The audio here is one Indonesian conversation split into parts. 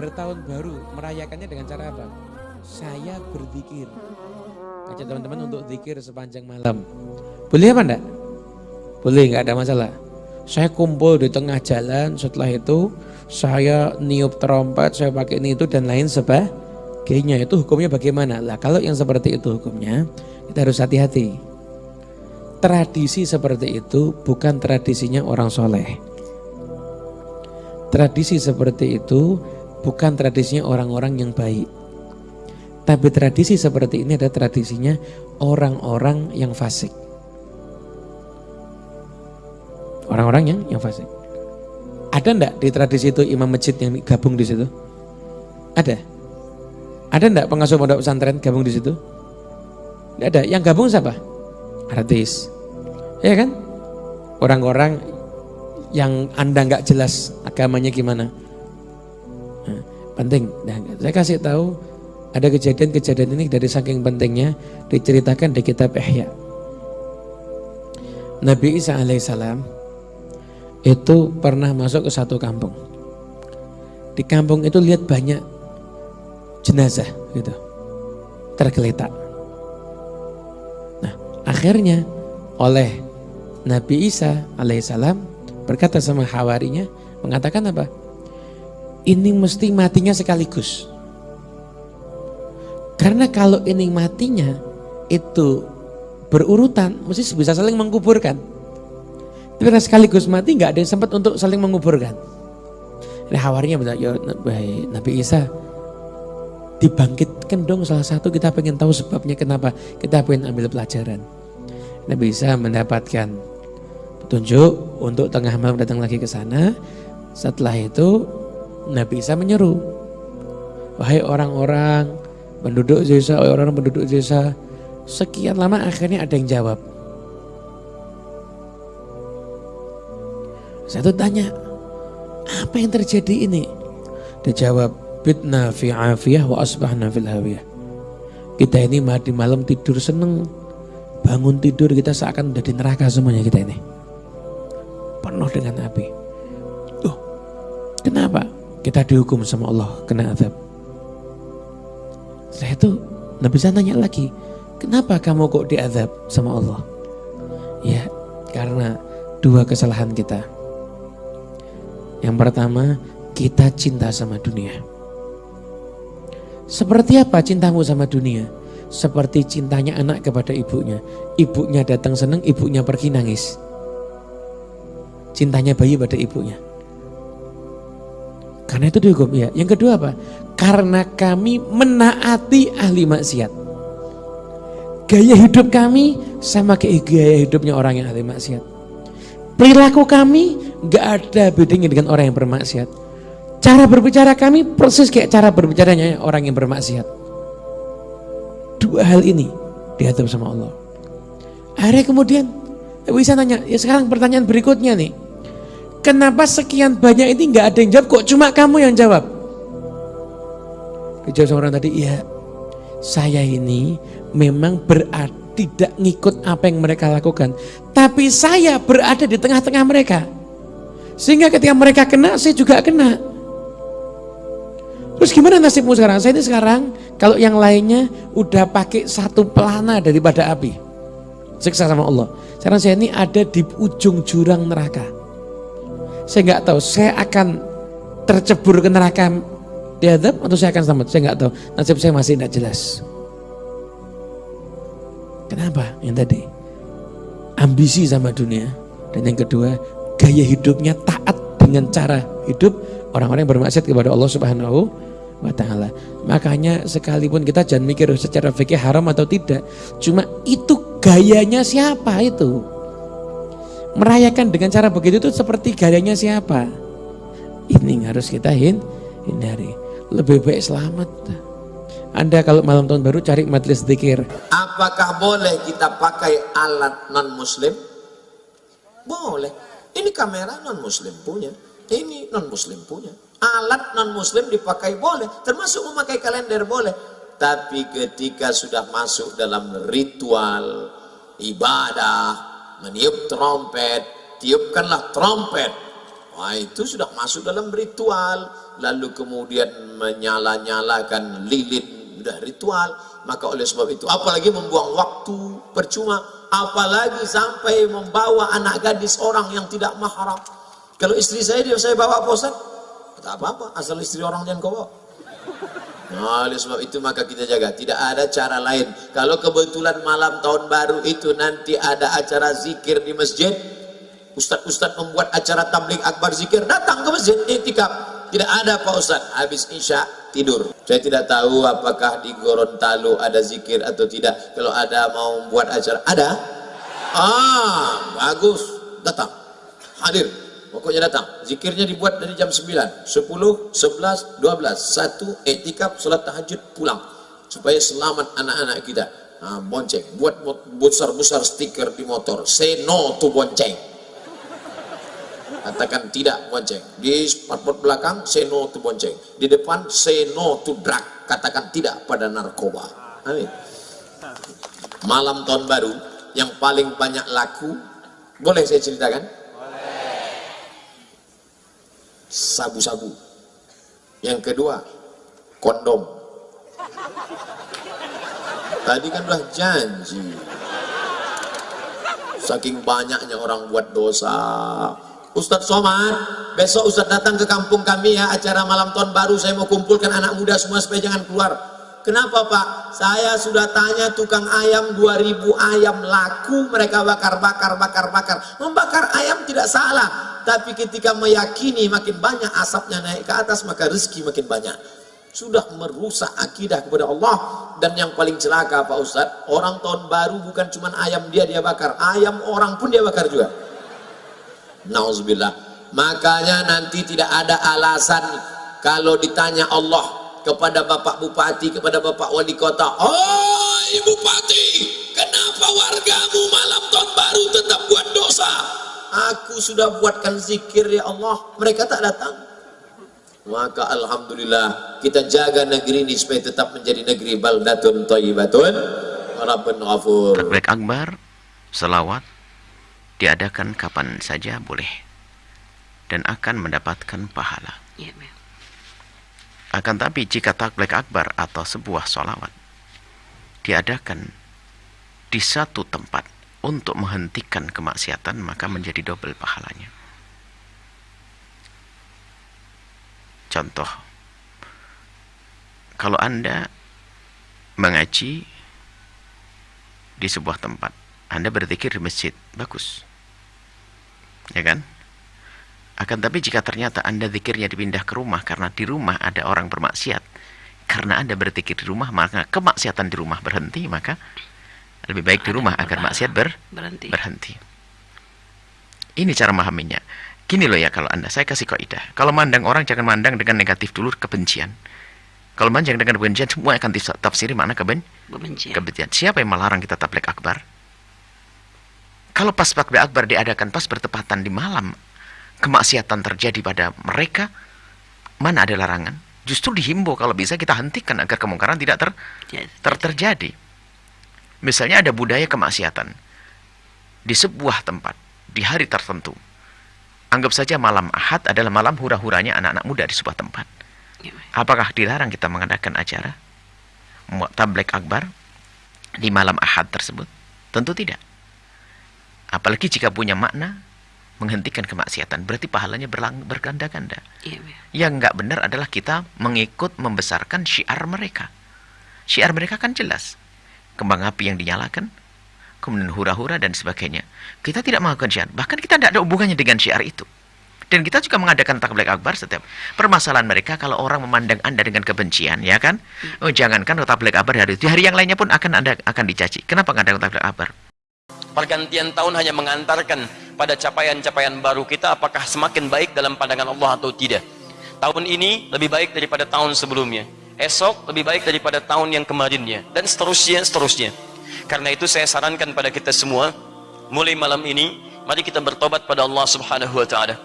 bertahun baru merayakannya dengan cara apa? Saya berzikir. Ajak teman-teman untuk zikir sepanjang malam. Boleh apa enggak? Boleh, enggak ada masalah. Saya kumpul di tengah jalan, setelah itu saya niup trompet, saya pakai ini itu dan lain sebagainya. Itu hukumnya bagaimana? Lah kalau yang seperti itu hukumnya, kita harus hati-hati. Tradisi seperti itu bukan tradisinya orang soleh. Tradisi seperti itu bukan tradisinya orang-orang yang baik. Tapi tradisi seperti ini adalah tradisinya orang-orang yang fasik. Orang-orang yang yang fasik. Ada enggak di tradisi itu imam masjid yang gabung di situ? Ada. Ada enggak pengasuh pondok pesantren gabung di situ? Enggak ada. Yang gabung siapa? Artis. Ya kan? Orang-orang yang Anda enggak jelas agamanya gimana. Penting. Nah, saya kasih tahu ada kejadian-kejadian ini dari saking pentingnya diceritakan di kitab Ihya. Nabi Isa alaihissalam itu pernah masuk ke satu kampung. Di kampung itu lihat banyak jenazah gitu. Tergeletak. Nah, akhirnya oleh Nabi Isa alaihissalam berkata sama hawarinya mengatakan apa? Ini mesti matinya sekaligus. Karena kalau ini matinya itu berurutan, mesti bisa saling mengkuburkan. Tapi sekaligus mati nggak ada yang sempat untuk saling menguburkan. Hawarinya bilang, ya Nabi Isa dibangkitkan dong salah satu kita pengen tahu sebabnya kenapa kita pengen ambil pelajaran. Nabi Isa mendapatkan petunjuk untuk tengah malam datang lagi ke sana. Setelah itu Nabi Isa menyeru, wahai orang-orang penduduk desa, orang-orang penduduk desa, sekian lama akhirnya ada yang jawab, Saya tuh tanya, apa yang terjadi ini? Dia jawab, bitna fi afiyah wa asbahna fil hawiyah. Kita ini di malam tidur seneng, bangun tidur kita seakan udah di neraka semuanya kita ini. Penuh dengan api. Tuh, kenapa? Kita dihukum sama Allah, kena azab. Saya itu Nabi bisa nanya lagi, kenapa kamu kok diazab sama Allah? Ya, karena dua kesalahan kita. Yang pertama, kita cinta sama dunia. Seperti apa cintamu sama dunia? Seperti cintanya anak kepada ibunya. Ibunya datang senang, ibunya pergi nangis. Cintanya bayi pada ibunya. Karena itu dihukum ya. Yang kedua apa? Karena kami menaati ahli maksiat. Gaya hidup kami sama kayak gaya hidupnya orang yang ahli maksiat. Perilaku kami nggak ada bedanya dengan orang yang bermaksiat. Cara berbicara kami persis kayak cara berbicaranya orang yang bermaksiat. Dua hal ini diatur sama Allah. Akhirnya kemudian bisa nanya, ya sekarang pertanyaan berikutnya nih. Kenapa sekian banyak ini nggak ada yang jawab kok cuma kamu yang jawab? Dijawab sama orang tadi, iya saya ini memang berada tidak ngikut apa yang mereka lakukan. Tapi saya berada di tengah-tengah mereka. Sehingga ketika mereka kena, saya juga kena. Terus gimana nasibmu sekarang? Saya ini sekarang, kalau yang lainnya udah pakai satu pelana daripada api. Siksa sama Allah. Sekarang saya ini ada di ujung jurang neraka. Saya nggak tahu, saya akan tercebur ke neraka diadab atau saya akan selamat. Saya nggak tahu. Nasib saya masih tidak jelas. Kenapa? Yang tadi ambisi sama dunia dan yang kedua gaya hidupnya taat dengan cara hidup orang-orang yang bermaksud kepada Allah Subhanahu wa taala. Makanya sekalipun kita jangan mikir secara fikih haram atau tidak, cuma itu gayanya siapa itu? Merayakan dengan cara begitu itu seperti gayanya siapa? Ini harus kita hindari. Lebih baik selamat. Anda kalau malam tahun baru cari majelis zikir. Apakah boleh kita pakai alat non muslim? Boleh. Ini kamera non muslim punya. Ini non muslim punya. Alat non muslim dipakai boleh. Termasuk memakai kalender boleh. Tapi ketika sudah masuk dalam ritual ibadah, meniup trompet, tiupkanlah trompet. Wah itu sudah masuk dalam ritual lalu kemudian menyala-nyalakan lilin sudah ritual maka oleh sebab itu apalagi membuang waktu percuma apalagi sampai membawa anak gadis orang yang tidak mahram kalau istri saya dia saya bawa Ustaz? tak apa-apa asal istri orang jangan kau bawa Nah, oleh sebab itu maka kita jaga. Tidak ada cara lain. Kalau kebetulan malam tahun baru itu nanti ada acara zikir di masjid, Ustadz-ustadz membuat acara tablik akbar zikir, datang ke masjid, itikaf. Tidak ada Pak Ustaz, habis Isya tidur. Saya tidak tahu apakah di Gorontalo ada zikir atau tidak. Kalau ada mau membuat acara, ada? Ah, bagus. Datang. Hadir. Pokoknya datang. Zikirnya dibuat dari jam 9, 10, 11, 12. Satu, etikap, salat tahajud, pulang. Supaya selamat anak-anak kita. Ah, bonceng. Buat besar-besar stiker di motor. Say no to bonceng katakan tidak bonceng di spotbot belakang say no to bonceng di depan say no to drug katakan tidak pada narkoba amin malam tahun baru yang paling banyak laku boleh saya ceritakan sabu-sabu. Yang kedua kondom. Tadi kan udah janji. Saking banyaknya orang buat dosa. Ustadz Somad, besok Ustadz datang ke kampung kami ya, acara malam tahun baru, saya mau kumpulkan anak muda semua supaya jangan keluar. Kenapa Pak? Saya sudah tanya tukang ayam 2000 ayam laku mereka bakar bakar bakar bakar. Membakar ayam tidak salah, tapi ketika meyakini makin banyak asapnya naik ke atas maka rezeki makin banyak. Sudah merusak akidah kepada Allah dan yang paling celaka Pak Ustadz, orang tahun baru bukan cuma ayam dia dia bakar, ayam orang pun dia bakar juga. Nauzubillah. Makanya nanti tidak ada alasan kalau ditanya Allah kepada Bapak Bupati, kepada Bapak Wali Kota, "Oh, Ibu Bupati, kenapa wargamu malam tahun baru tetap buat dosa?" Aku sudah buatkan zikir ya Allah, mereka tak datang. Maka alhamdulillah kita jaga negeri ini supaya tetap menjadi negeri baldatun thayyibatun rabbun ghafur. Baik Akbar, selawat diadakan kapan saja boleh dan akan mendapatkan pahala. Ya, akan tapi jika taklek akbar atau sebuah solawat diadakan di satu tempat untuk menghentikan kemaksiatan maka menjadi double pahalanya. Contoh, kalau Anda mengaji di sebuah tempat, Anda berzikir di masjid, bagus. Ya kan akan tapi jika ternyata anda zikirnya dipindah ke rumah karena di rumah ada orang bermaksiat karena anda berzikir di rumah maka kemaksiatan di rumah berhenti maka lebih baik di rumah agar maksiat ber berhenti. berhenti. Ini cara memahaminya. Gini loh ya kalau anda saya kasih kaidah. Kalau mandang orang jangan mandang dengan negatif dulu kebencian. Kalau mandang dengan kebencian semua akan tafsiri mana keben kebencian. kebencian. Siapa yang melarang kita tablek akbar? Kalau pas takbir akbar diadakan pas bertepatan di malam, kemaksiatan terjadi pada mereka, mana ada larangan? Justru dihimbau kalau bisa kita hentikan agar kemungkaran tidak ter, ter terjadi. Misalnya ada budaya kemaksiatan di sebuah tempat di hari tertentu. Anggap saja malam Ahad adalah malam hura-huranya anak-anak muda di sebuah tempat. Ya, Apakah dilarang kita mengadakan acara tablek akbar di malam Ahad tersebut? Tentu tidak. Apalagi jika punya makna menghentikan kemaksiatan, berarti pahalanya berganda-ganda. Iya, iya. Yang nggak benar adalah kita mengikut membesarkan syiar mereka. Syiar mereka kan jelas. Kembang api yang dinyalakan, kemudian hura-hura dan sebagainya. Kita tidak melakukan syiar. Bahkan kita tidak ada hubungannya dengan syiar itu. Dan kita juga mengadakan takbir akbar setiap permasalahan mereka kalau orang memandang Anda dengan kebencian, ya kan? Hmm. Oh, jangankan takbir akbar hari itu, hari yang lainnya pun akan Anda akan dicaci. Kenapa ada takbir akbar? Pergantian tahun hanya mengantarkan pada capaian-capaian baru kita apakah semakin baik dalam pandangan Allah atau tidak. Tahun ini lebih baik daripada tahun sebelumnya. Esok lebih baik daripada tahun yang kemarinnya dan seterusnya seterusnya. Karena itu saya sarankan pada kita semua mulai malam ini mari kita bertobat pada Allah Subhanahu wa taala.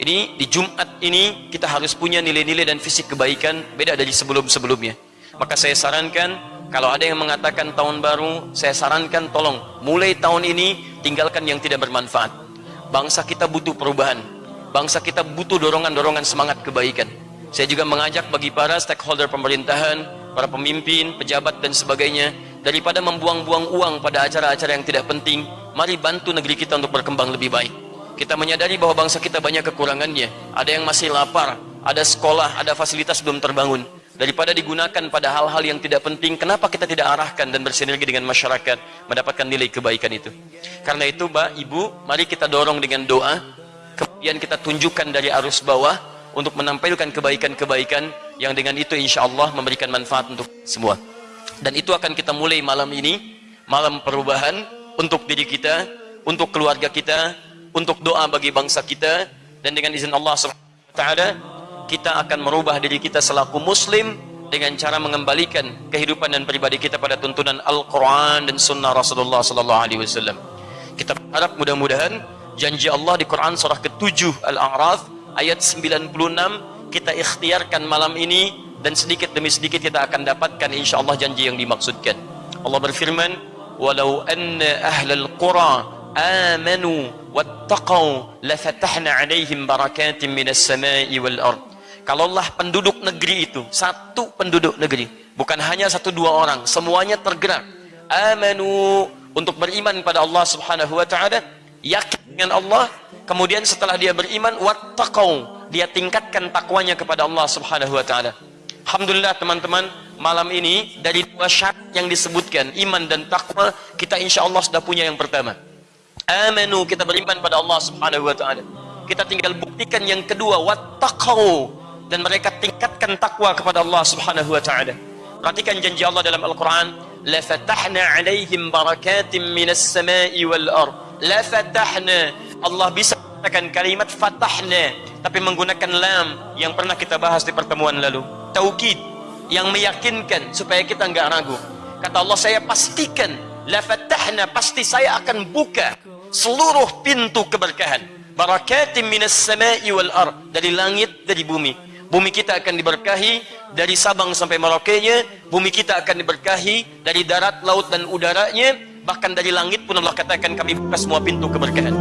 Ini di Jumat ini kita harus punya nilai-nilai dan fisik kebaikan beda dari sebelum-sebelumnya. Maka saya sarankan kalau ada yang mengatakan tahun baru, saya sarankan tolong mulai tahun ini tinggalkan yang tidak bermanfaat. Bangsa kita butuh perubahan. Bangsa kita butuh dorongan-dorongan semangat kebaikan. Saya juga mengajak bagi para stakeholder pemerintahan, para pemimpin, pejabat dan sebagainya, daripada membuang-buang uang pada acara-acara yang tidak penting, mari bantu negeri kita untuk berkembang lebih baik. Kita menyadari bahwa bangsa kita banyak kekurangannya. Ada yang masih lapar, ada sekolah, ada fasilitas belum terbangun. Daripada digunakan pada hal-hal yang tidak penting, kenapa kita tidak arahkan dan bersinergi dengan masyarakat mendapatkan nilai kebaikan itu? Karena itu, Mbak, Ibu, mari kita dorong dengan doa, kemudian kita tunjukkan dari arus bawah untuk menampilkan kebaikan-kebaikan yang dengan itu insya Allah memberikan manfaat untuk semua. Dan itu akan kita mulai malam ini, malam perubahan untuk diri kita, untuk keluarga kita, untuk doa bagi bangsa kita, dan dengan izin Allah SWT, kita akan merubah diri kita selaku muslim dengan cara mengembalikan kehidupan dan pribadi kita pada tuntunan Al-Quran dan Sunnah Rasulullah Sallallahu Alaihi Wasallam. Kita berharap mudah-mudahan janji Allah di Quran surah ke-7 Al-A'raf ayat 96 kita ikhtiarkan malam ini dan sedikit demi sedikit kita akan dapatkan insya Allah janji yang dimaksudkan. Allah berfirman, "Walau anna ahlal qura amanu wattaqau lafatahna 'alaihim barakatin minas sama'i wal ard." Kalaulah penduduk negeri itu, satu penduduk negeri, bukan hanya satu dua orang, semuanya tergerak. Amanu untuk beriman pada Allah Subhanahu wa taala, yakin dengan Allah, kemudian setelah dia beriman wattaqau, dia tingkatkan takwanya kepada Allah Subhanahu wa taala. Alhamdulillah teman-teman, malam ini dari dua syarat yang disebutkan, iman dan takwa, kita insya Allah sudah punya yang pertama. Amanu, kita beriman pada Allah Subhanahu wa taala. Kita tinggal buktikan yang kedua, wattaqau, dan mereka tingkatkan takwa kepada Allah Subhanahu wa taala. Perhatikan janji Allah dalam Al-Qur'an, la fatahna 'alaihim barakatim minas sama'i wal ard. La fatahna. Allah bisa menggunakan kalimat fatahna tapi menggunakan lam yang pernah kita bahas di pertemuan lalu. Taukid yang meyakinkan supaya kita enggak ragu. Kata Allah, saya pastikan la fatahna pasti saya akan buka seluruh pintu keberkahan. Barakatim minas sama'i wal ard dari langit dari bumi Bumi kita akan diberkahi dari Sabang sampai Merauke-nya. Bumi kita akan diberkahi dari darat, laut dan udaranya. Bahkan dari langit pun Allah katakan kami buka semua pintu keberkahan.